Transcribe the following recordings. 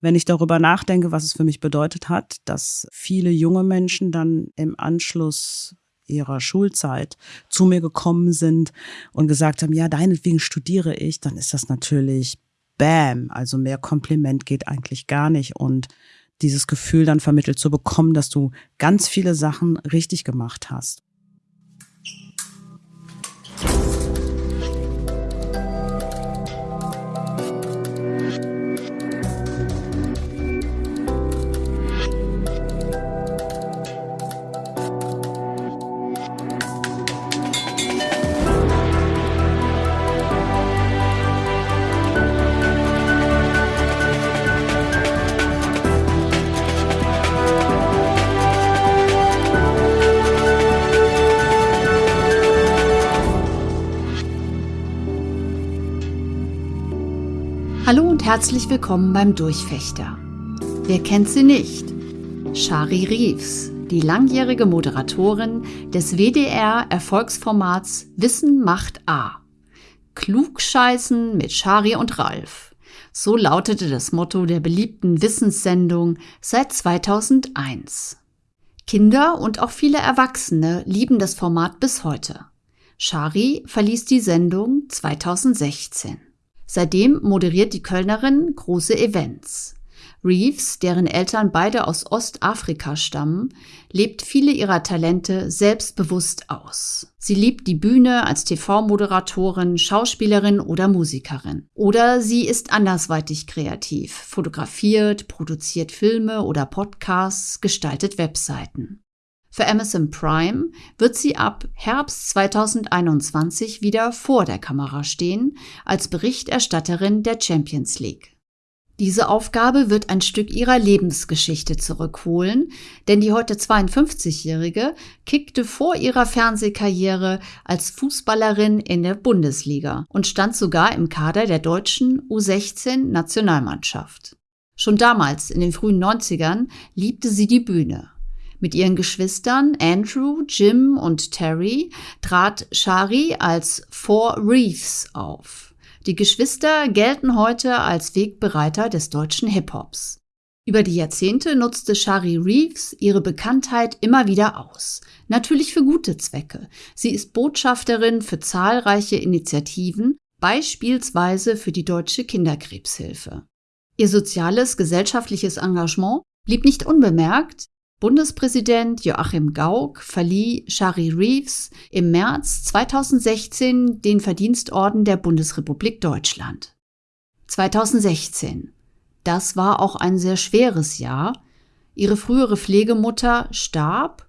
wenn ich darüber nachdenke, was es für mich bedeutet hat, dass viele junge Menschen dann im Anschluss ihrer Schulzeit zu mir gekommen sind und gesagt haben, ja, deinetwegen studiere ich, dann ist das natürlich Bam. Also mehr Kompliment geht eigentlich gar nicht. Und dieses Gefühl dann vermittelt zu bekommen, dass du ganz viele Sachen richtig gemacht hast. Herzlich willkommen beim Durchfechter. Wer kennt sie nicht? Shari Reeves, die langjährige Moderatorin des WDR-Erfolgsformats Wissen macht A. Klugscheißen mit Shari und Ralf. So lautete das Motto der beliebten Wissenssendung seit 2001. Kinder und auch viele Erwachsene lieben das Format bis heute. Shari verließ die Sendung 2016. Seitdem moderiert die Kölnerin große Events. Reeves, deren Eltern beide aus Ostafrika stammen, lebt viele ihrer Talente selbstbewusst aus. Sie liebt die Bühne als TV-Moderatorin, Schauspielerin oder Musikerin. Oder sie ist andersweitig kreativ, fotografiert, produziert Filme oder Podcasts, gestaltet Webseiten. Für Amazon Prime wird sie ab Herbst 2021 wieder vor der Kamera stehen, als Berichterstatterin der Champions League. Diese Aufgabe wird ein Stück ihrer Lebensgeschichte zurückholen, denn die heute 52-Jährige kickte vor ihrer Fernsehkarriere als Fußballerin in der Bundesliga und stand sogar im Kader der deutschen U16-Nationalmannschaft. Schon damals, in den frühen 90ern, liebte sie die Bühne mit ihren Geschwistern Andrew, Jim und Terry trat Shari als Four Reefs auf. Die Geschwister gelten heute als Wegbereiter des deutschen Hip-Hops. Über die Jahrzehnte nutzte Shari Reeves ihre Bekanntheit immer wieder aus. Natürlich für gute Zwecke. Sie ist Botschafterin für zahlreiche Initiativen, beispielsweise für die Deutsche Kinderkrebshilfe. Ihr soziales, gesellschaftliches Engagement blieb nicht unbemerkt. Bundespräsident Joachim Gauck verlieh Shari Reeves im März 2016 den Verdienstorden der Bundesrepublik Deutschland. 2016. Das war auch ein sehr schweres Jahr. Ihre frühere Pflegemutter starb,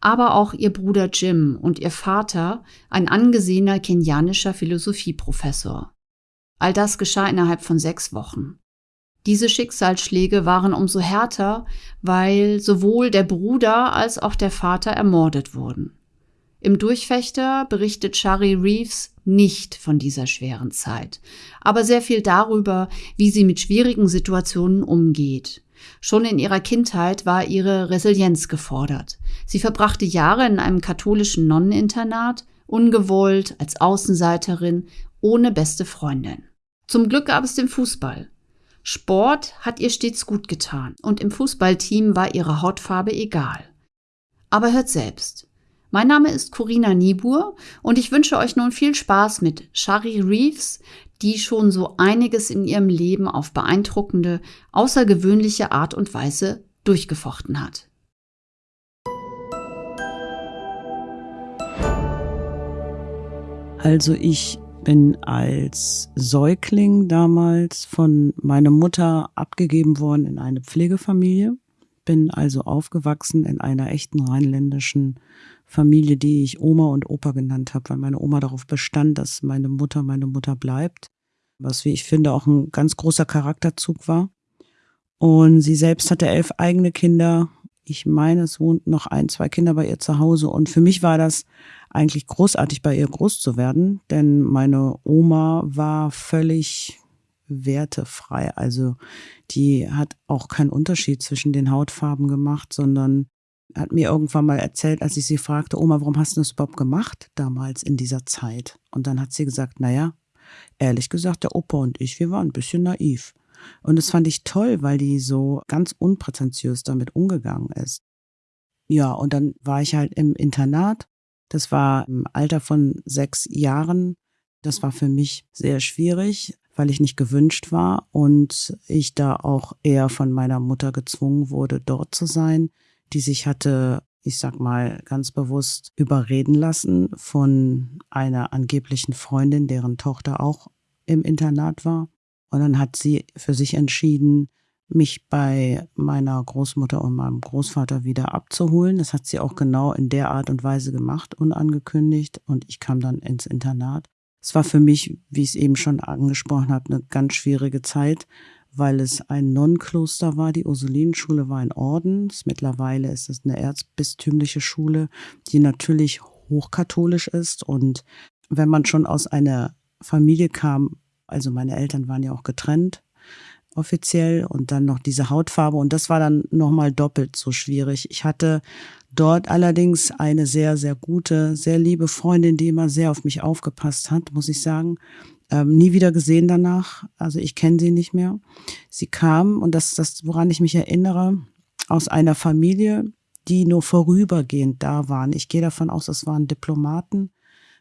aber auch ihr Bruder Jim und ihr Vater, ein angesehener kenianischer Philosophieprofessor. All das geschah innerhalb von sechs Wochen. Diese Schicksalsschläge waren umso härter, weil sowohl der Bruder als auch der Vater ermordet wurden. Im Durchfechter berichtet Shari Reeves nicht von dieser schweren Zeit, aber sehr viel darüber, wie sie mit schwierigen Situationen umgeht. Schon in ihrer Kindheit war ihre Resilienz gefordert. Sie verbrachte Jahre in einem katholischen Nonneninternat, ungewollt, als Außenseiterin, ohne beste Freundin. Zum Glück gab es den Fußball. Sport hat ihr stets gut getan und im Fußballteam war ihre Hautfarbe egal. Aber hört selbst. Mein Name ist Corina Niebuhr und ich wünsche euch nun viel Spaß mit Shari Reeves, die schon so einiges in ihrem Leben auf beeindruckende, außergewöhnliche Art und Weise durchgefochten hat. Also ich bin als Säugling damals von meiner Mutter abgegeben worden in eine Pflegefamilie. Bin also aufgewachsen in einer echten rheinländischen Familie, die ich Oma und Opa genannt habe, weil meine Oma darauf bestand, dass meine Mutter meine Mutter bleibt. Was, wie ich finde, auch ein ganz großer Charakterzug war. Und sie selbst hatte elf eigene Kinder. Ich meine, es wohnten noch ein, zwei Kinder bei ihr zu Hause. Und für mich war das eigentlich großartig, bei ihr groß zu werden, denn meine Oma war völlig wertefrei. Also die hat auch keinen Unterschied zwischen den Hautfarben gemacht, sondern hat mir irgendwann mal erzählt, als ich sie fragte, Oma, warum hast du das überhaupt gemacht damals in dieser Zeit? Und dann hat sie gesagt, naja, ehrlich gesagt, der Opa und ich, wir waren ein bisschen naiv. Und das fand ich toll, weil die so ganz unprätentiös damit umgegangen ist. Ja, und dann war ich halt im Internat. Das war im Alter von sechs Jahren. Das war für mich sehr schwierig, weil ich nicht gewünscht war und ich da auch eher von meiner Mutter gezwungen wurde, dort zu sein, die sich hatte, ich sag mal ganz bewusst, überreden lassen von einer angeblichen Freundin, deren Tochter auch im Internat war. Und dann hat sie für sich entschieden, mich bei meiner Großmutter und meinem Großvater wieder abzuholen. Das hat sie auch genau in der Art und Weise gemacht, unangekündigt. Und ich kam dann ins Internat. Es war für mich, wie ich es eben schon angesprochen habe, eine ganz schwierige Zeit, weil es ein Nonnenkloster war. Die Ursulinenschule war ein Orden. Mittlerweile ist es eine erzbistümliche Schule, die natürlich hochkatholisch ist. Und wenn man schon aus einer Familie kam, also meine Eltern waren ja auch getrennt, offiziell und dann noch diese Hautfarbe und das war dann nochmal doppelt so schwierig. Ich hatte dort allerdings eine sehr, sehr gute, sehr liebe Freundin, die immer sehr auf mich aufgepasst hat, muss ich sagen. Ähm, nie wieder gesehen danach, also ich kenne sie nicht mehr. Sie kam und das, das, woran ich mich erinnere, aus einer Familie, die nur vorübergehend da waren. Ich gehe davon aus, das waren Diplomaten.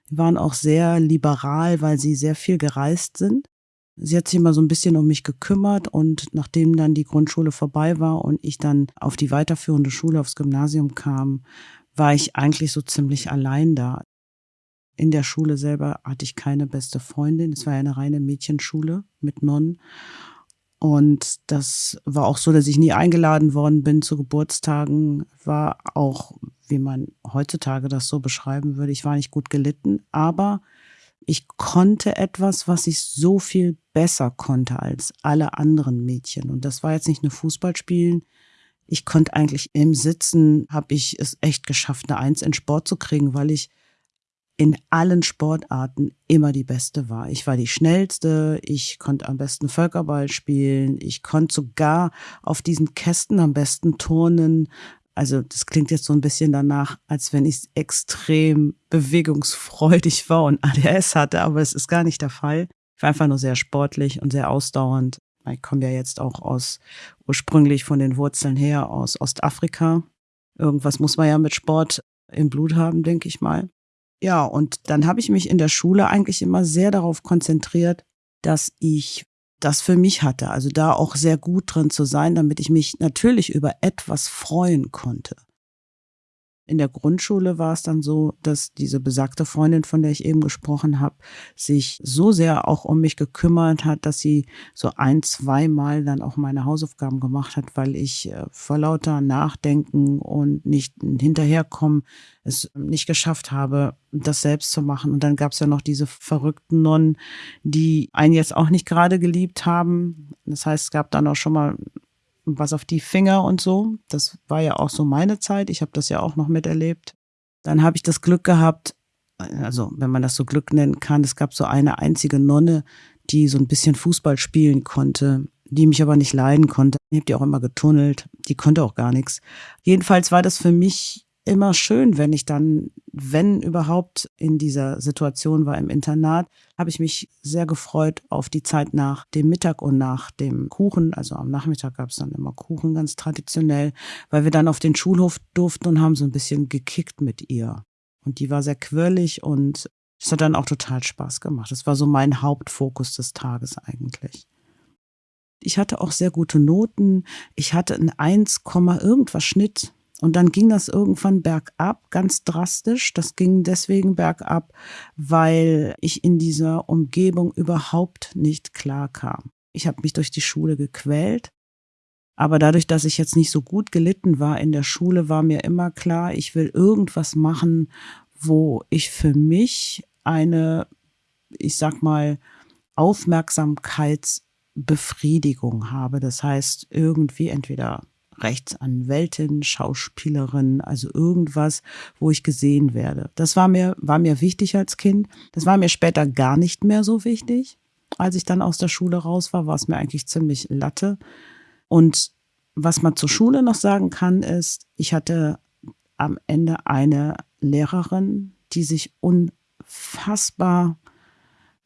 Die waren auch sehr liberal, weil sie sehr viel gereist sind. Sie hat sich immer so ein bisschen um mich gekümmert und nachdem dann die Grundschule vorbei war und ich dann auf die weiterführende Schule, aufs Gymnasium kam, war ich eigentlich so ziemlich allein da. In der Schule selber hatte ich keine beste Freundin. Es war ja eine reine Mädchenschule mit Nonnen. Und das war auch so, dass ich nie eingeladen worden bin zu Geburtstagen. War auch, wie man heutzutage das so beschreiben würde, ich war nicht gut gelitten, aber ich konnte etwas, was ich so viel besser konnte als alle anderen Mädchen. Und das war jetzt nicht nur Fußballspielen. Ich konnte eigentlich im Sitzen, habe ich es echt geschafft, eine Eins in Sport zu kriegen, weil ich in allen Sportarten immer die Beste war. Ich war die Schnellste, ich konnte am besten Völkerball spielen, ich konnte sogar auf diesen Kästen am besten turnen. Also das klingt jetzt so ein bisschen danach, als wenn ich extrem bewegungsfreudig war und ADS hatte, aber es ist gar nicht der Fall. Ich war einfach nur sehr sportlich und sehr ausdauernd. Ich komme ja jetzt auch aus ursprünglich von den Wurzeln her aus Ostafrika. Irgendwas muss man ja mit Sport im Blut haben, denke ich mal. Ja, und dann habe ich mich in der Schule eigentlich immer sehr darauf konzentriert, dass ich das für mich hatte. Also da auch sehr gut drin zu sein, damit ich mich natürlich über etwas freuen konnte. In der Grundschule war es dann so, dass diese besagte Freundin, von der ich eben gesprochen habe, sich so sehr auch um mich gekümmert hat, dass sie so ein, zweimal dann auch meine Hausaufgaben gemacht hat, weil ich äh, vor lauter Nachdenken und nicht hinterherkommen es nicht geschafft habe, das selbst zu machen. Und dann gab es ja noch diese verrückten Nonnen, die einen jetzt auch nicht gerade geliebt haben. Das heißt, es gab dann auch schon mal was auf die Finger und so. Das war ja auch so meine Zeit. Ich habe das ja auch noch miterlebt. Dann habe ich das Glück gehabt, also wenn man das so Glück nennen kann, es gab so eine einzige Nonne, die so ein bisschen Fußball spielen konnte, die mich aber nicht leiden konnte. Ich habe die auch immer getunnelt, die konnte auch gar nichts. Jedenfalls war das für mich immer schön, wenn ich dann, wenn überhaupt in dieser Situation war im Internat, habe ich mich sehr gefreut auf die Zeit nach dem Mittag und nach dem Kuchen. Also am Nachmittag gab es dann immer Kuchen ganz traditionell, weil wir dann auf den Schulhof durften und haben so ein bisschen gekickt mit ihr. Und die war sehr quirlig und es hat dann auch total Spaß gemacht. Das war so mein Hauptfokus des Tages eigentlich. Ich hatte auch sehr gute Noten. Ich hatte ein 1, irgendwas Schnitt und dann ging das irgendwann bergab, ganz drastisch. Das ging deswegen bergab, weil ich in dieser Umgebung überhaupt nicht klar kam. Ich habe mich durch die Schule gequält. Aber dadurch, dass ich jetzt nicht so gut gelitten war in der Schule, war mir immer klar, ich will irgendwas machen, wo ich für mich eine, ich sag mal, Aufmerksamkeitsbefriedigung habe. Das heißt, irgendwie entweder Rechtsanwältin, Schauspielerin, also irgendwas, wo ich gesehen werde. Das war mir, war mir wichtig als Kind. Das war mir später gar nicht mehr so wichtig. Als ich dann aus der Schule raus war, war es mir eigentlich ziemlich latte. Und was man zur Schule noch sagen kann, ist, ich hatte am Ende eine Lehrerin, die sich unfassbar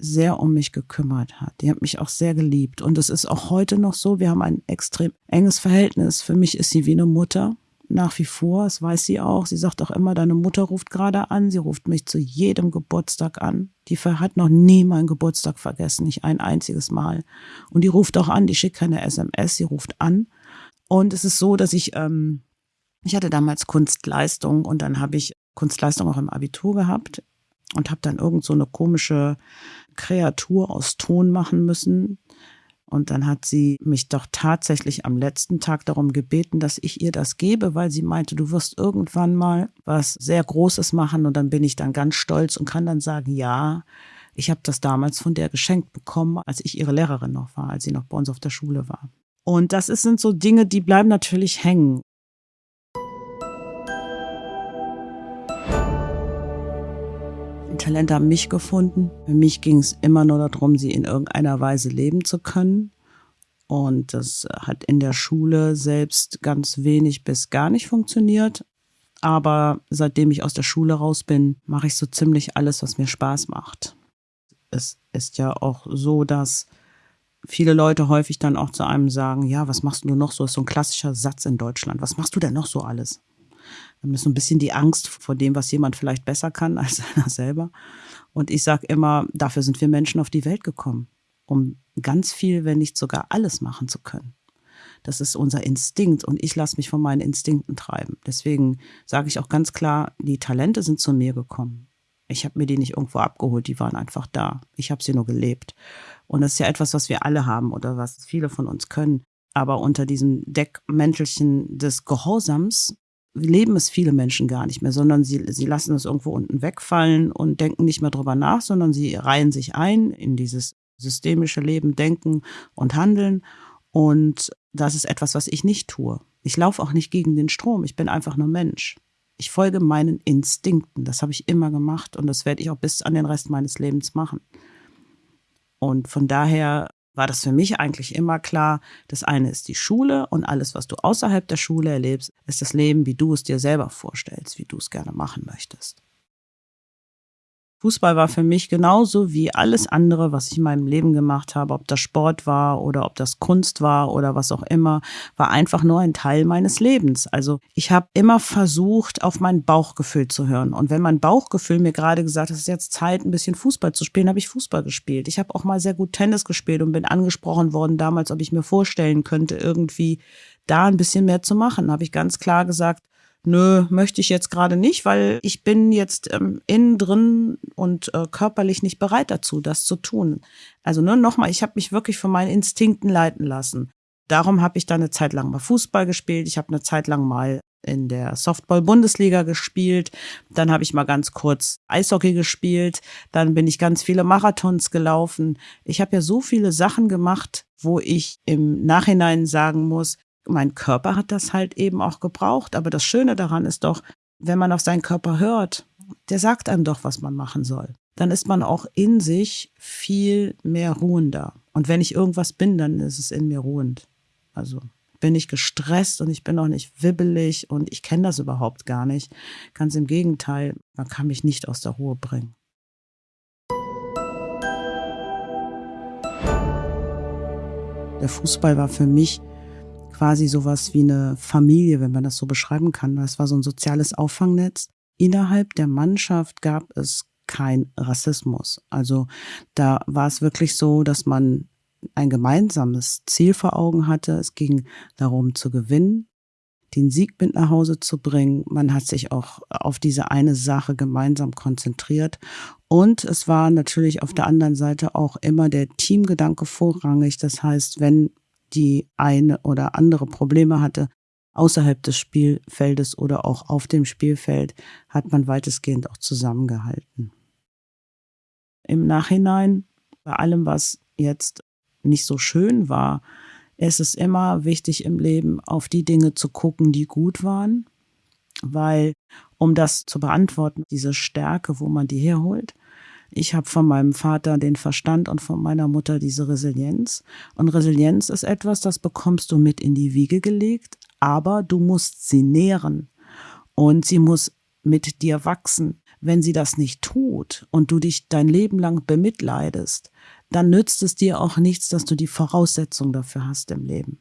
sehr um mich gekümmert hat. Die hat mich auch sehr geliebt. Und es ist auch heute noch so, wir haben ein extrem enges Verhältnis. Für mich ist sie wie eine Mutter. Nach wie vor, das weiß sie auch. Sie sagt auch immer, deine Mutter ruft gerade an. Sie ruft mich zu jedem Geburtstag an. Die hat noch nie meinen Geburtstag vergessen, nicht ein einziges Mal. Und die ruft auch an, die schickt keine SMS, sie ruft an. Und es ist so, dass ich, ähm, ich hatte damals Kunstleistung und dann habe ich Kunstleistung auch im Abitur gehabt und habe dann irgend so eine komische Kreatur aus Ton machen müssen. Und dann hat sie mich doch tatsächlich am letzten Tag darum gebeten, dass ich ihr das gebe, weil sie meinte, du wirst irgendwann mal was sehr Großes machen. Und dann bin ich dann ganz stolz und kann dann sagen, ja, ich habe das damals von der geschenkt bekommen, als ich ihre Lehrerin noch war, als sie noch bei uns auf der Schule war. Und das sind so Dinge, die bleiben natürlich hängen. Talente haben mich gefunden. Für mich ging es immer nur darum, sie in irgendeiner Weise leben zu können. Und das hat in der Schule selbst ganz wenig bis gar nicht funktioniert. Aber seitdem ich aus der Schule raus bin, mache ich so ziemlich alles, was mir Spaß macht. Es ist ja auch so, dass viele Leute häufig dann auch zu einem sagen, ja, was machst du noch so? Das ist so ein klassischer Satz in Deutschland. Was machst du denn noch so alles? Dann ist so ein bisschen die Angst vor dem, was jemand vielleicht besser kann als einer selber. Und ich sage immer, dafür sind wir Menschen auf die Welt gekommen, um ganz viel, wenn nicht sogar alles machen zu können. Das ist unser Instinkt und ich lasse mich von meinen Instinkten treiben. Deswegen sage ich auch ganz klar, die Talente sind zu mir gekommen. Ich habe mir die nicht irgendwo abgeholt, die waren einfach da. Ich habe sie nur gelebt. Und das ist ja etwas, was wir alle haben oder was viele von uns können. Aber unter diesem Deckmäntelchen des Gehorsams leben es viele Menschen gar nicht mehr, sondern sie, sie lassen es irgendwo unten wegfallen und denken nicht mehr drüber nach, sondern sie reihen sich ein in dieses systemische Leben, Denken und Handeln. Und das ist etwas, was ich nicht tue. Ich laufe auch nicht gegen den Strom. Ich bin einfach nur Mensch. Ich folge meinen Instinkten. Das habe ich immer gemacht und das werde ich auch bis an den Rest meines Lebens machen. Und von daher war das für mich eigentlich immer klar, das eine ist die Schule und alles, was du außerhalb der Schule erlebst, ist das Leben, wie du es dir selber vorstellst, wie du es gerne machen möchtest. Fußball war für mich genauso wie alles andere, was ich in meinem Leben gemacht habe, ob das Sport war oder ob das Kunst war oder was auch immer, war einfach nur ein Teil meines Lebens. Also ich habe immer versucht, auf mein Bauchgefühl zu hören. Und wenn mein Bauchgefühl mir gerade gesagt hat, es ist jetzt Zeit, ein bisschen Fußball zu spielen, habe ich Fußball gespielt. Ich habe auch mal sehr gut Tennis gespielt und bin angesprochen worden damals, ob ich mir vorstellen könnte, irgendwie da ein bisschen mehr zu machen. Habe ich ganz klar gesagt, nö, möchte ich jetzt gerade nicht, weil ich bin jetzt ähm, innen drin und äh, körperlich nicht bereit dazu, das zu tun. Also ne, nochmal, ich habe mich wirklich von meinen Instinkten leiten lassen. Darum habe ich dann eine Zeit lang mal Fußball gespielt. Ich habe eine Zeit lang mal in der Softball-Bundesliga gespielt. Dann habe ich mal ganz kurz Eishockey gespielt. Dann bin ich ganz viele Marathons gelaufen. Ich habe ja so viele Sachen gemacht, wo ich im Nachhinein sagen muss, mein Körper hat das halt eben auch gebraucht. Aber das Schöne daran ist doch, wenn man auf seinen Körper hört, der sagt einem doch, was man machen soll. Dann ist man auch in sich viel mehr ruhender. Und wenn ich irgendwas bin, dann ist es in mir ruhend. Also bin ich gestresst und ich bin auch nicht wibbelig und ich kenne das überhaupt gar nicht. Ganz im Gegenteil, man kann mich nicht aus der Ruhe bringen. Der Fußball war für mich quasi sowas wie eine Familie, wenn man das so beschreiben kann. Das war so ein soziales Auffangnetz. Innerhalb der Mannschaft gab es kein Rassismus. Also da war es wirklich so, dass man ein gemeinsames Ziel vor Augen hatte. Es ging darum zu gewinnen, den Sieg mit nach Hause zu bringen. Man hat sich auch auf diese eine Sache gemeinsam konzentriert. Und es war natürlich auf der anderen Seite auch immer der Teamgedanke vorrangig. Das heißt, wenn die eine oder andere Probleme hatte, außerhalb des Spielfeldes oder auch auf dem Spielfeld, hat man weitestgehend auch zusammengehalten. Im Nachhinein, bei allem, was jetzt nicht so schön war, ist es immer wichtig im Leben, auf die Dinge zu gucken, die gut waren, weil um das zu beantworten, diese Stärke, wo man die herholt, ich habe von meinem Vater den Verstand und von meiner Mutter diese Resilienz. Und Resilienz ist etwas, das bekommst du mit in die Wiege gelegt, aber du musst sie nähren und sie muss mit dir wachsen. wenn sie das nicht tut und du dich dein Leben lang bemitleidest, dann nützt es dir auch nichts, dass du die Voraussetzung dafür hast im Leben.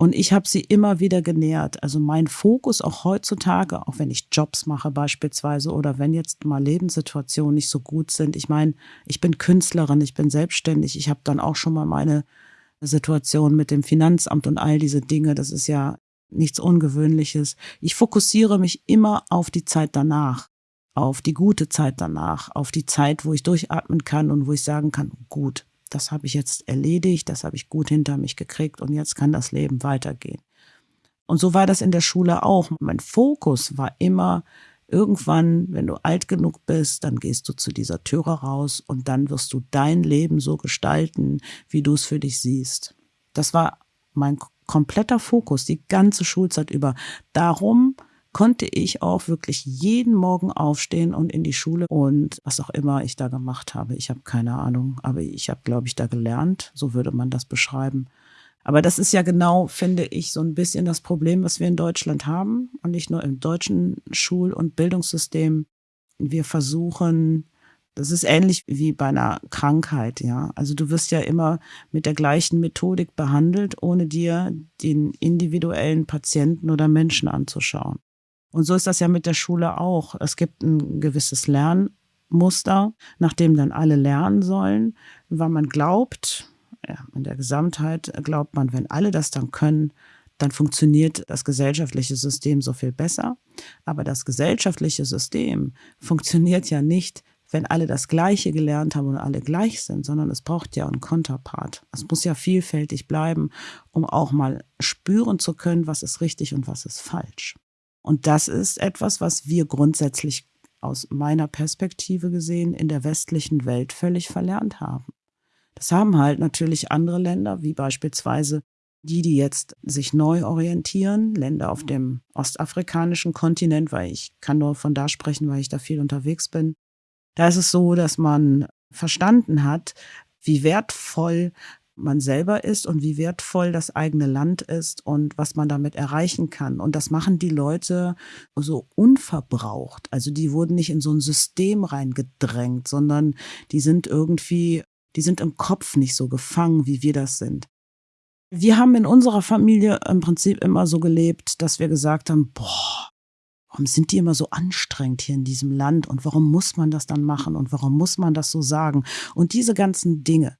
Und ich habe sie immer wieder genährt. Also mein Fokus auch heutzutage, auch wenn ich Jobs mache beispielsweise oder wenn jetzt mal Lebenssituationen nicht so gut sind. Ich meine, ich bin Künstlerin, ich bin selbstständig. Ich habe dann auch schon mal meine Situation mit dem Finanzamt und all diese Dinge. Das ist ja nichts Ungewöhnliches. Ich fokussiere mich immer auf die Zeit danach, auf die gute Zeit danach, auf die Zeit, wo ich durchatmen kann und wo ich sagen kann, gut, das habe ich jetzt erledigt, das habe ich gut hinter mich gekriegt und jetzt kann das Leben weitergehen. Und so war das in der Schule auch. Mein Fokus war immer, irgendwann, wenn du alt genug bist, dann gehst du zu dieser Türe raus und dann wirst du dein Leben so gestalten, wie du es für dich siehst. Das war mein kompletter Fokus, die ganze Schulzeit über. Darum konnte ich auch wirklich jeden Morgen aufstehen und in die Schule und was auch immer ich da gemacht habe. Ich habe keine Ahnung, aber ich habe, glaube ich, da gelernt. So würde man das beschreiben. Aber das ist ja genau, finde ich, so ein bisschen das Problem, was wir in Deutschland haben und nicht nur im deutschen Schul- und Bildungssystem. Wir versuchen, das ist ähnlich wie bei einer Krankheit, ja. Also du wirst ja immer mit der gleichen Methodik behandelt, ohne dir den individuellen Patienten oder Menschen anzuschauen. Und so ist das ja mit der Schule auch. Es gibt ein gewisses Lernmuster, nach dem dann alle lernen sollen, weil man glaubt, ja, in der Gesamtheit glaubt man, wenn alle das dann können, dann funktioniert das gesellschaftliche System so viel besser. Aber das gesellschaftliche System funktioniert ja nicht, wenn alle das Gleiche gelernt haben und alle gleich sind, sondern es braucht ja einen Konterpart. Es muss ja vielfältig bleiben, um auch mal spüren zu können, was ist richtig und was ist falsch. Und das ist etwas, was wir grundsätzlich aus meiner Perspektive gesehen in der westlichen Welt völlig verlernt haben. Das haben halt natürlich andere Länder, wie beispielsweise die, die jetzt sich neu orientieren, Länder auf dem ostafrikanischen Kontinent, weil ich kann nur von da sprechen, weil ich da viel unterwegs bin. Da ist es so, dass man verstanden hat, wie wertvoll man selber ist und wie wertvoll das eigene Land ist und was man damit erreichen kann. Und das machen die Leute so unverbraucht. Also die wurden nicht in so ein System reingedrängt, sondern die sind irgendwie, die sind im Kopf nicht so gefangen, wie wir das sind. Wir haben in unserer Familie im Prinzip immer so gelebt, dass wir gesagt haben, boah, warum sind die immer so anstrengend hier in diesem Land und warum muss man das dann machen und warum muss man das so sagen? Und diese ganzen Dinge,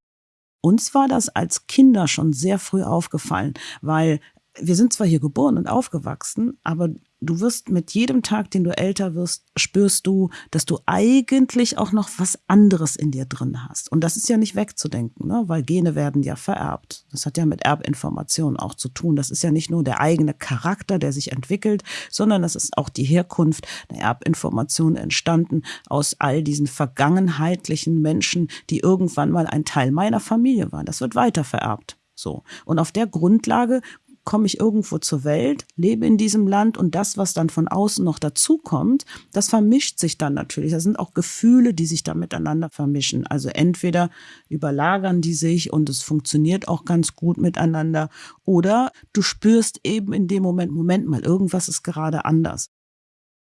uns war das als Kinder schon sehr früh aufgefallen, weil wir sind zwar hier geboren und aufgewachsen, aber du wirst mit jedem Tag, den du älter wirst, spürst du, dass du eigentlich auch noch was anderes in dir drin hast. Und das ist ja nicht wegzudenken, ne? weil Gene werden ja vererbt. Das hat ja mit Erbinformationen auch zu tun. Das ist ja nicht nur der eigene Charakter, der sich entwickelt, sondern das ist auch die Herkunft der Erbinformation entstanden aus all diesen vergangenheitlichen Menschen, die irgendwann mal ein Teil meiner Familie waren. Das wird weiter vererbt. So. Und auf der Grundlage komme ich irgendwo zur Welt, lebe in diesem Land und das, was dann von außen noch dazukommt, das vermischt sich dann natürlich. Das sind auch Gefühle, die sich da miteinander vermischen. Also entweder überlagern die sich und es funktioniert auch ganz gut miteinander oder du spürst eben in dem Moment, Moment mal, irgendwas ist gerade anders.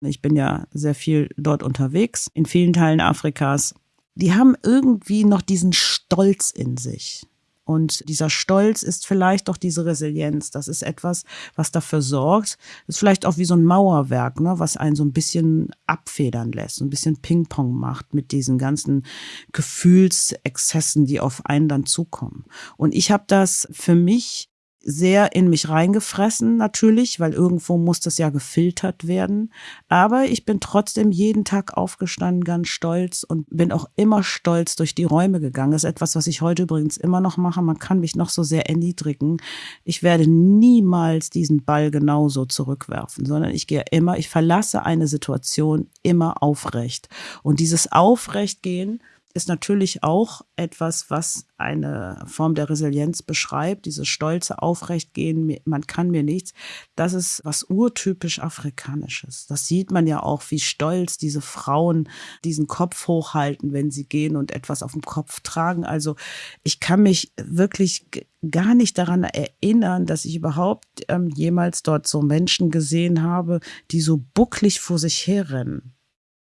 Ich bin ja sehr viel dort unterwegs, in vielen Teilen Afrikas. Die haben irgendwie noch diesen Stolz in sich. Und dieser Stolz ist vielleicht doch diese Resilienz. Das ist etwas, was dafür sorgt. Das ist vielleicht auch wie so ein Mauerwerk, ne, was einen so ein bisschen abfedern lässt, so ein bisschen Ping-Pong macht mit diesen ganzen Gefühlsexzessen, die auf einen dann zukommen. Und ich habe das für mich sehr in mich reingefressen, natürlich, weil irgendwo muss das ja gefiltert werden. Aber ich bin trotzdem jeden Tag aufgestanden, ganz stolz und bin auch immer stolz durch die Räume gegangen. Das ist etwas, was ich heute übrigens immer noch mache. Man kann mich noch so sehr erniedrigen. Ich werde niemals diesen Ball genauso zurückwerfen, sondern ich gehe immer, ich verlasse eine Situation immer aufrecht. Und dieses Aufrechtgehen ist natürlich auch etwas, was eine Form der Resilienz beschreibt, dieses stolze Aufrechtgehen, man kann mir nichts. Das ist was urtypisch Afrikanisches. Das sieht man ja auch, wie stolz diese Frauen diesen Kopf hochhalten, wenn sie gehen und etwas auf dem Kopf tragen. Also ich kann mich wirklich gar nicht daran erinnern, dass ich überhaupt ähm, jemals dort so Menschen gesehen habe, die so bucklig vor sich herrennen.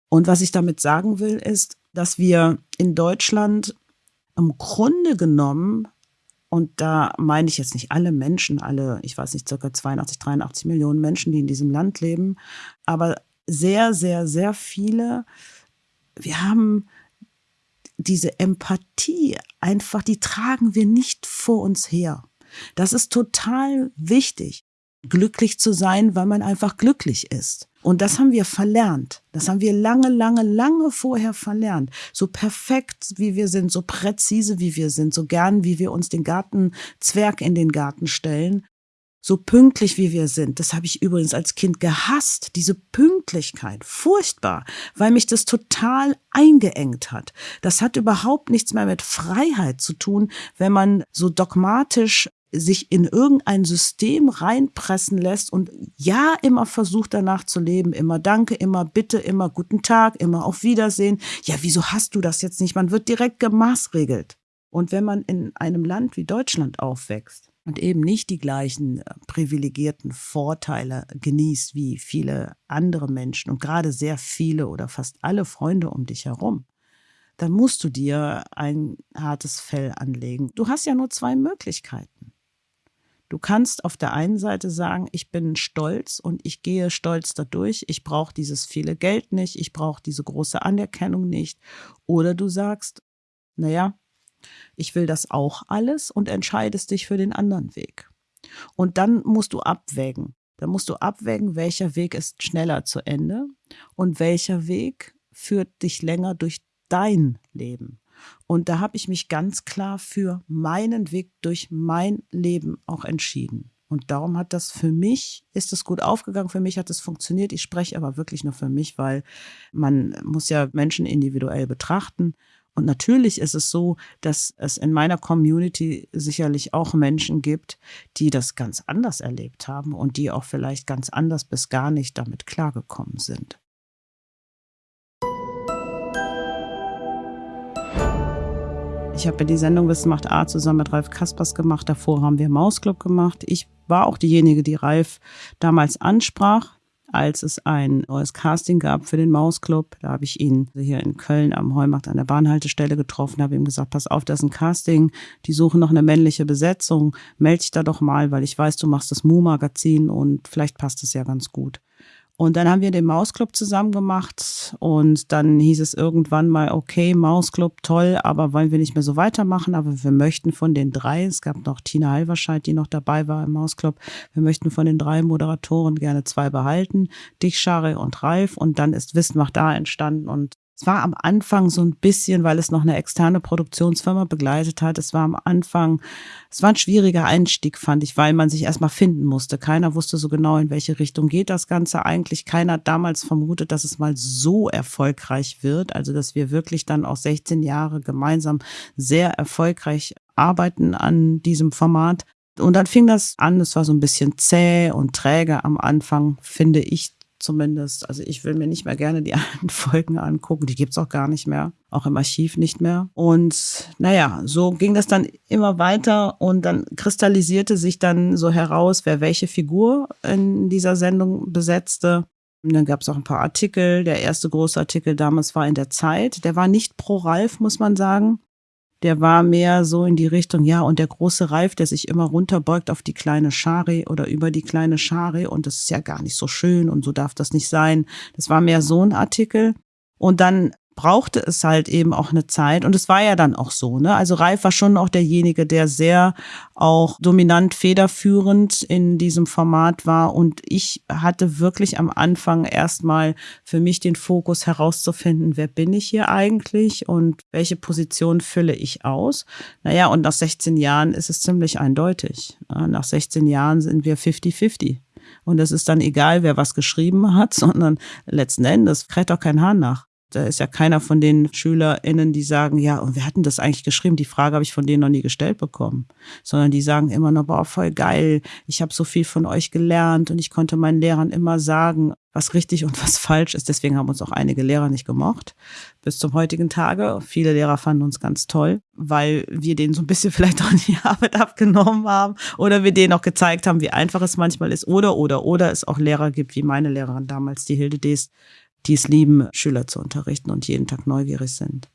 Und was ich damit sagen will, ist, dass wir in Deutschland im Grunde genommen, und da meine ich jetzt nicht alle Menschen, alle, ich weiß nicht, circa 82, 83 Millionen Menschen, die in diesem Land leben, aber sehr, sehr, sehr viele, wir haben diese Empathie einfach, die tragen wir nicht vor uns her. Das ist total wichtig, glücklich zu sein, weil man einfach glücklich ist. Und das haben wir verlernt. Das haben wir lange, lange, lange vorher verlernt. So perfekt wie wir sind, so präzise wie wir sind, so gern wie wir uns den Gartenzwerg in den Garten stellen, so pünktlich wie wir sind. Das habe ich übrigens als Kind gehasst, diese Pünktlichkeit. Furchtbar, weil mich das total eingeengt hat. Das hat überhaupt nichts mehr mit Freiheit zu tun, wenn man so dogmatisch sich in irgendein System reinpressen lässt und ja immer versucht danach zu leben, immer Danke, immer Bitte, immer guten Tag, immer auf Wiedersehen. Ja, wieso hast du das jetzt nicht? Man wird direkt gemaßregelt. Und wenn man in einem Land wie Deutschland aufwächst und eben nicht die gleichen äh, privilegierten Vorteile genießt wie viele andere Menschen und gerade sehr viele oder fast alle Freunde um dich herum, dann musst du dir ein hartes Fell anlegen. Du hast ja nur zwei Möglichkeiten. Du kannst auf der einen Seite sagen, ich bin stolz und ich gehe stolz dadurch, ich brauche dieses viele Geld nicht, ich brauche diese große Anerkennung nicht. Oder du sagst, naja, ich will das auch alles und entscheidest dich für den anderen Weg. Und dann musst du abwägen. Dann musst du abwägen, welcher Weg ist schneller zu Ende und welcher Weg führt dich länger durch dein Leben. Und da habe ich mich ganz klar für meinen Weg durch mein Leben auch entschieden. Und darum hat das für mich, ist es gut aufgegangen, für mich hat es funktioniert. Ich spreche aber wirklich nur für mich, weil man muss ja Menschen individuell betrachten. Und natürlich ist es so, dass es in meiner Community sicherlich auch Menschen gibt, die das ganz anders erlebt haben und die auch vielleicht ganz anders bis gar nicht damit klargekommen sind. Ich habe ja die Sendung Wissen macht A zusammen mit Ralf Kaspers gemacht. Davor haben wir Mausclub gemacht. Ich war auch diejenige, die Ralf damals ansprach als es ein neues Casting gab für den Mausclub. Da habe ich ihn hier in Köln am Heumarkt an der Bahnhaltestelle getroffen, habe ihm gesagt, pass auf, das ist ein Casting, die suchen noch eine männliche Besetzung, melde dich da doch mal, weil ich weiß, du machst das Mu-Magazin und vielleicht passt es ja ganz gut. Und dann haben wir den Mausclub zusammen gemacht und dann hieß es irgendwann mal, okay, Mausclub, toll, aber wollen wir nicht mehr so weitermachen, aber wir möchten von den drei, es gab noch Tina Halverscheid, die noch dabei war im Mausclub, wir möchten von den drei Moderatoren gerne zwei behalten, dich, Schare und Ralf. Und dann ist Wissen macht da entstanden und es war am Anfang so ein bisschen, weil es noch eine externe Produktionsfirma begleitet hat. Es war am Anfang, es war ein schwieriger Einstieg, fand ich, weil man sich erstmal finden musste. Keiner wusste so genau, in welche Richtung geht das Ganze eigentlich. Keiner hat damals vermutet, dass es mal so erfolgreich wird. Also, dass wir wirklich dann auch 16 Jahre gemeinsam sehr erfolgreich arbeiten an diesem Format. Und dann fing das an, es war so ein bisschen zäh und träge am Anfang, finde ich zumindest. Also ich will mir nicht mehr gerne die alten Folgen angucken. Die gibt's auch gar nicht mehr. Auch im Archiv nicht mehr. Und naja, so ging das dann immer weiter und dann kristallisierte sich dann so heraus, wer welche Figur in dieser Sendung besetzte. Und dann gab es auch ein paar Artikel. Der erste große Artikel damals war in der Zeit. Der war nicht pro Ralf, muss man sagen der war mehr so in die Richtung, ja, und der große Reif, der sich immer runterbeugt auf die kleine Schare oder über die kleine Schare und das ist ja gar nicht so schön und so darf das nicht sein. Das war mehr so ein Artikel. Und dann brauchte es halt eben auch eine Zeit und es war ja dann auch so, ne? Also Ralf war schon auch derjenige, der sehr auch dominant federführend in diesem Format war und ich hatte wirklich am Anfang erstmal für mich den Fokus herauszufinden, wer bin ich hier eigentlich und welche Position fülle ich aus? Naja, und nach 16 Jahren ist es ziemlich eindeutig. Nach 16 Jahren sind wir 50-50. Und es ist dann egal, wer was geschrieben hat, sondern letzten Endes kräht doch kein Hahn nach. Da ist ja keiner von den SchülerInnen, die sagen, ja, und wir hatten das eigentlich geschrieben? Die Frage habe ich von denen noch nie gestellt bekommen. Sondern die sagen immer nur, boah, voll geil, ich habe so viel von euch gelernt und ich konnte meinen Lehrern immer sagen, was richtig und was falsch ist. Deswegen haben uns auch einige Lehrer nicht gemocht. Bis zum heutigen Tage. Viele Lehrer fanden uns ganz toll, weil wir denen so ein bisschen vielleicht auch die Arbeit abgenommen haben oder wir denen auch gezeigt haben, wie einfach es manchmal ist. Oder, oder, oder es auch Lehrer gibt, wie meine Lehrerin damals, die Hilde Deest, die es lieben, Schüler zu unterrichten und jeden Tag neugierig sind.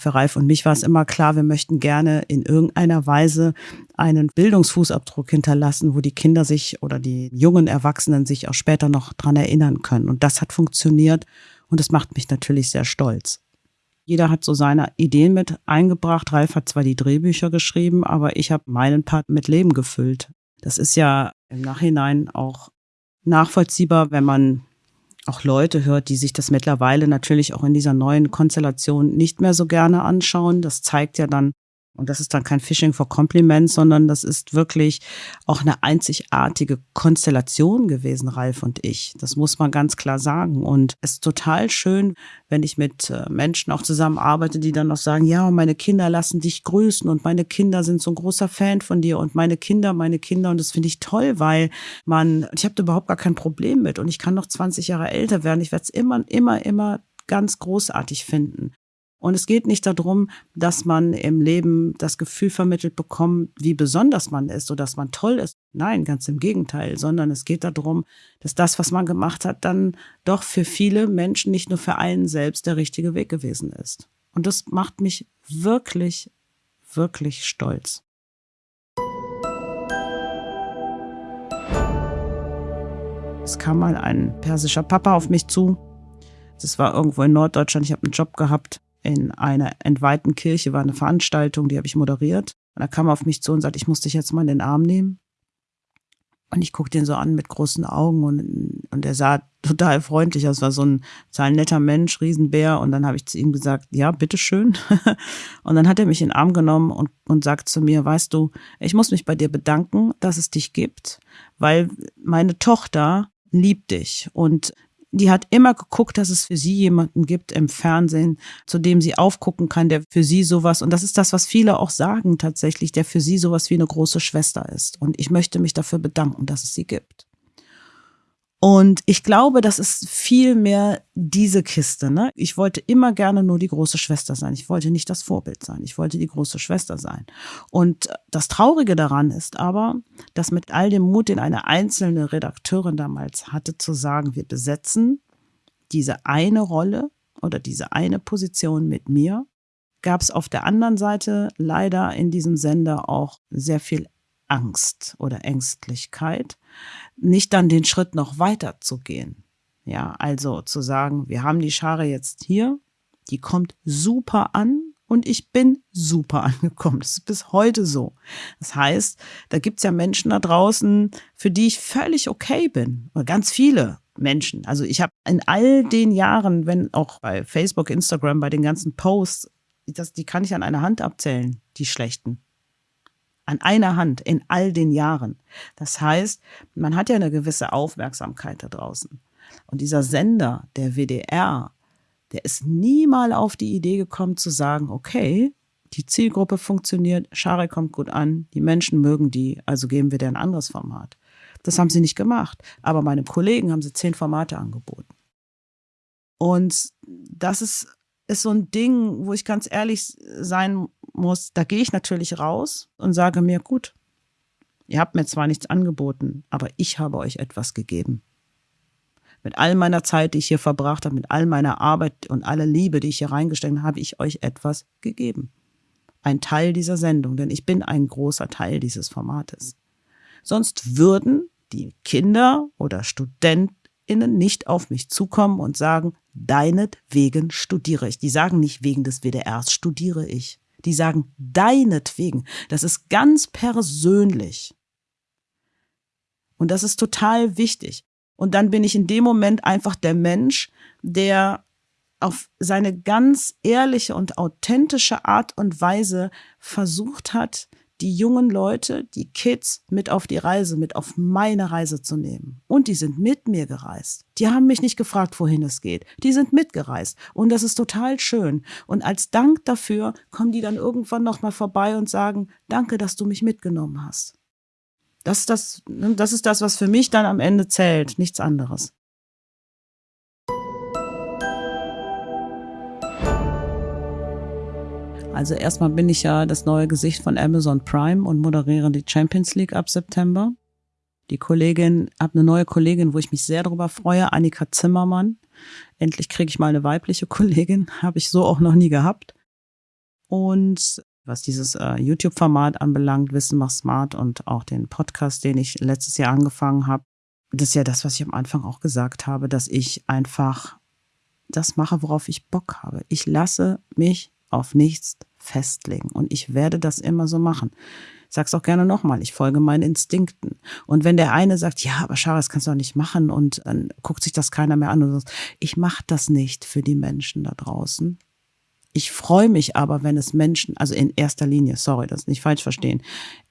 Für Ralf und mich war es immer klar, wir möchten gerne in irgendeiner Weise einen Bildungsfußabdruck hinterlassen, wo die Kinder sich oder die jungen Erwachsenen sich auch später noch dran erinnern können. Und das hat funktioniert und das macht mich natürlich sehr stolz. Jeder hat so seine Ideen mit eingebracht. Ralf hat zwar die Drehbücher geschrieben, aber ich habe meinen Part mit Leben gefüllt. Das ist ja im Nachhinein auch nachvollziehbar, wenn man auch Leute hört, die sich das mittlerweile natürlich auch in dieser neuen Konstellation nicht mehr so gerne anschauen. Das zeigt ja dann, und das ist dann kein Phishing for Compliments, sondern das ist wirklich auch eine einzigartige Konstellation gewesen, Ralf und ich. Das muss man ganz klar sagen. Und es ist total schön, wenn ich mit äh, Menschen auch zusammenarbeite, die dann noch sagen, ja, meine Kinder lassen dich grüßen und meine Kinder sind so ein großer Fan von dir und meine Kinder, meine Kinder. Und das finde ich toll, weil man, ich habe da überhaupt gar kein Problem mit und ich kann noch 20 Jahre älter werden. Ich werde es immer, immer, immer ganz großartig finden. Und es geht nicht darum, dass man im Leben das Gefühl vermittelt bekommt, wie besonders man ist oder dass man toll ist. Nein, ganz im Gegenteil, sondern es geht darum, dass das, was man gemacht hat, dann doch für viele Menschen, nicht nur für einen selbst, der richtige Weg gewesen ist. Und das macht mich wirklich, wirklich stolz. Es kam mal ein persischer Papa auf mich zu. Das war irgendwo in Norddeutschland. Ich habe einen Job gehabt in einer entweihten Kirche war eine Veranstaltung, die habe ich moderiert. Und er kam auf mich zu und sagte, ich muss dich jetzt mal in den Arm nehmen. Und ich guckte ihn so an mit großen Augen und, und er sah total freundlich aus, war so ein total netter Mensch, Riesenbär. Und dann habe ich zu ihm gesagt, ja, bitteschön. und dann hat er mich in den Arm genommen und, und sagt zu mir, weißt du, ich muss mich bei dir bedanken, dass es dich gibt, weil meine Tochter liebt dich und die hat immer geguckt, dass es für sie jemanden gibt im Fernsehen, zu dem sie aufgucken kann, der für sie sowas, und das ist das, was viele auch sagen tatsächlich, der für sie sowas wie eine große Schwester ist. Und ich möchte mich dafür bedanken, dass es sie gibt. Und ich glaube, das ist viel mehr diese Kiste. Ne? Ich wollte immer gerne nur die große Schwester sein. Ich wollte nicht das Vorbild sein. Ich wollte die große Schwester sein. Und das Traurige daran ist aber, dass mit all dem Mut, den eine einzelne Redakteurin damals hatte, zu sagen, wir besetzen diese eine Rolle oder diese eine Position mit mir, gab es auf der anderen Seite leider in diesem Sender auch sehr viel Angst oder Ängstlichkeit, nicht dann den Schritt noch weiter zu gehen. Ja, also zu sagen, wir haben die Schare jetzt hier, die kommt super an und ich bin super angekommen. Das ist bis heute so. Das heißt, da gibt's ja Menschen da draußen, für die ich völlig okay bin. Oder ganz viele Menschen. Also ich habe in all den Jahren, wenn auch bei Facebook, Instagram, bei den ganzen Posts, das, die kann ich an einer Hand abzählen, die schlechten an einer Hand in all den Jahren. Das heißt, man hat ja eine gewisse Aufmerksamkeit da draußen. Und dieser Sender, der WDR, der ist nie mal auf die Idee gekommen zu sagen, okay, die Zielgruppe funktioniert, Schare kommt gut an, die Menschen mögen die, also geben wir dir ein anderes Format. Das haben sie nicht gemacht. Aber meinem Kollegen haben sie zehn Formate angeboten. Und das ist, ist so ein Ding, wo ich ganz ehrlich sein muss, da gehe ich natürlich raus und sage mir, gut, ihr habt mir zwar nichts angeboten, aber ich habe euch etwas gegeben. Mit all meiner Zeit, die ich hier verbracht habe, mit all meiner Arbeit und aller Liebe, die ich hier reingesteckt habe, habe ich euch etwas gegeben. Ein Teil dieser Sendung, denn ich bin ein großer Teil dieses Formates. Sonst würden die Kinder oder StudentInnen nicht auf mich zukommen und sagen, deinetwegen studiere ich. Die sagen nicht wegen des WDRs studiere ich die sagen deinetwegen. Das ist ganz persönlich. Und das ist total wichtig. Und dann bin ich in dem Moment einfach der Mensch, der auf seine ganz ehrliche und authentische Art und Weise versucht hat, die jungen Leute, die Kids mit auf die Reise, mit auf meine Reise zu nehmen. Und die sind mit mir gereist. Die haben mich nicht gefragt, wohin es geht. Die sind mitgereist. Und das ist total schön. Und als Dank dafür kommen die dann irgendwann nochmal vorbei und sagen, danke, dass du mich mitgenommen hast. Das ist das, das ist das, was für mich dann am Ende zählt, nichts anderes. Also erstmal bin ich ja das neue Gesicht von Amazon Prime und moderiere die Champions League ab September. Die Kollegin, habe eine neue Kollegin, wo ich mich sehr darüber freue, Annika Zimmermann. Endlich kriege ich mal eine weibliche Kollegin, habe ich so auch noch nie gehabt. Und was dieses äh, YouTube-Format anbelangt, Wissen macht smart und auch den Podcast, den ich letztes Jahr angefangen habe, das ist ja das, was ich am Anfang auch gesagt habe, dass ich einfach das mache, worauf ich Bock habe. Ich lasse mich auf nichts festlegen und ich werde das immer so machen. Ich sag's auch gerne nochmal, ich folge meinen Instinkten. Und wenn der eine sagt, ja, aber Schara, das kannst du doch nicht machen und dann guckt sich das keiner mehr an und sagt, ich mache das nicht für die Menschen da draußen. Ich freue mich aber, wenn es Menschen, also in erster Linie, sorry, das nicht falsch verstehen,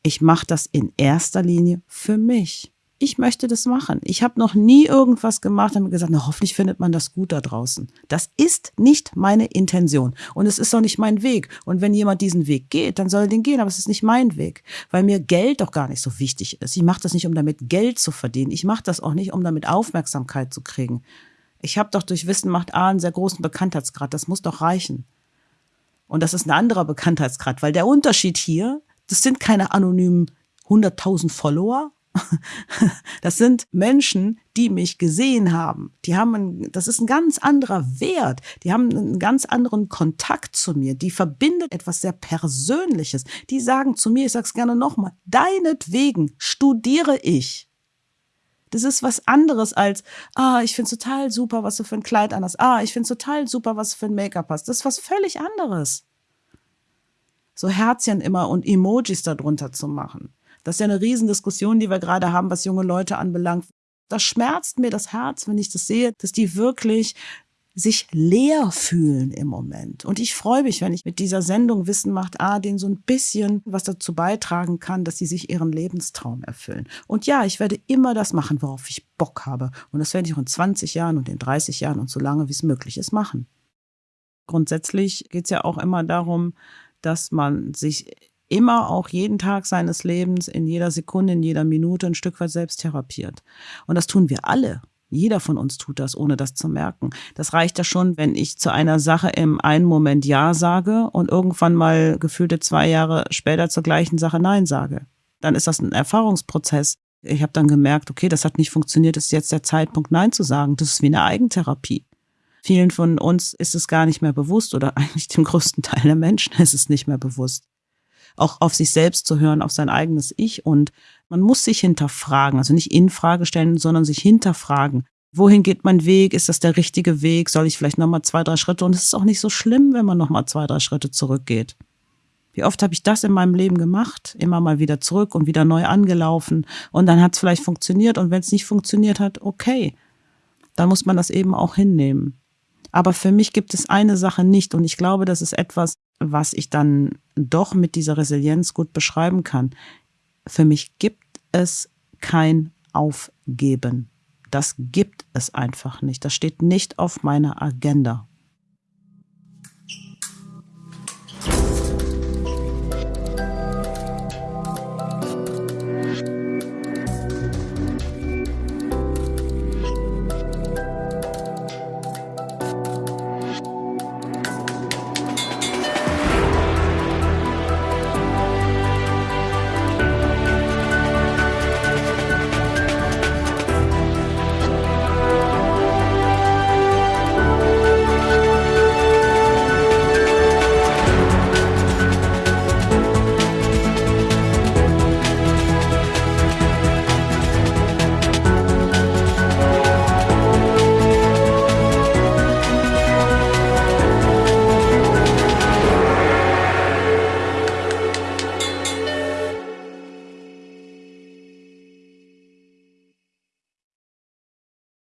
ich mache das in erster Linie für mich ich möchte das machen. Ich habe noch nie irgendwas gemacht und gesagt, na, hoffentlich findet man das gut da draußen. Das ist nicht meine Intention und es ist auch nicht mein Weg. Und wenn jemand diesen Weg geht, dann soll er den gehen, aber es ist nicht mein Weg, weil mir Geld doch gar nicht so wichtig ist. Ich mache das nicht, um damit Geld zu verdienen. Ich mache das auch nicht, um damit Aufmerksamkeit zu kriegen. Ich habe doch durch Wissen macht A einen sehr großen Bekanntheitsgrad. Das muss doch reichen. Und das ist ein anderer Bekanntheitsgrad, weil der Unterschied hier, das sind keine anonymen 100.000 Follower, Das sind Menschen, die mich gesehen haben. Die haben, ein, das ist ein ganz anderer Wert. Die haben einen ganz anderen Kontakt zu mir. Die verbindet etwas sehr Persönliches. Die sagen zu mir, ich sag's gerne nochmal, deinetwegen studiere ich. Das ist was anderes als, ah, ich find's total super, was du für ein Kleid an hast. Ah, ich find's total super, was du für ein Make-up hast. Das ist was völlig anderes. So Herzchen immer und Emojis darunter zu machen. Das ist ja eine Riesendiskussion, die wir gerade haben, was junge Leute anbelangt. Das schmerzt mir das Herz, wenn ich das sehe, dass die wirklich sich leer fühlen im Moment. Und ich freue mich, wenn ich mit dieser Sendung Wissen macht, ah, denen so ein bisschen was dazu beitragen kann, dass sie sich ihren Lebenstraum erfüllen. Und ja, ich werde immer das machen, worauf ich Bock habe. Und das werde ich auch in 20 Jahren und in 30 Jahren und so lange, wie es möglich ist, machen. Grundsätzlich geht es ja auch immer darum, dass man sich immer auch jeden Tag seines Lebens, in jeder Sekunde, in jeder Minute ein Stück weit selbst therapiert. Und das tun wir alle. Jeder von uns tut das, ohne das zu merken. Das reicht ja schon, wenn ich zu einer Sache im einen Moment Ja sage und irgendwann mal gefühlte zwei Jahre später zur gleichen Sache Nein sage. Dann ist das ein Erfahrungsprozess. Ich habe dann gemerkt, okay, das hat nicht funktioniert, ist jetzt der Zeitpunkt, Nein zu sagen. Das ist wie eine Eigentherapie. Vielen von uns ist es gar nicht mehr bewusst oder eigentlich dem größten Teil der Menschen ist es nicht mehr bewusst auch auf sich selbst zu hören, auf sein eigenes Ich. Und man muss sich hinterfragen, also nicht in Frage stellen, sondern sich hinterfragen. Wohin geht mein Weg? Ist das der richtige Weg? Soll ich vielleicht nochmal zwei, drei Schritte? Und es ist auch nicht so schlimm, wenn man nochmal zwei, drei Schritte zurückgeht. Wie oft habe ich das in meinem Leben gemacht? Immer mal wieder zurück und wieder neu angelaufen. Und dann hat es vielleicht funktioniert. Und wenn es nicht funktioniert hat, okay. Dann muss man das eben auch hinnehmen. Aber für mich gibt es eine Sache nicht. Und ich glaube, das ist etwas, was ich dann doch mit dieser Resilienz gut beschreiben kann. Für mich gibt es kein Aufgeben. Das gibt es einfach nicht. Das steht nicht auf meiner Agenda.